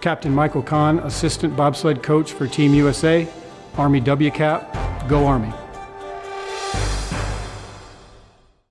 Captain Michael Kahn, Assistant Bobsled Coach for Team USA, Army WCAP, Go Army.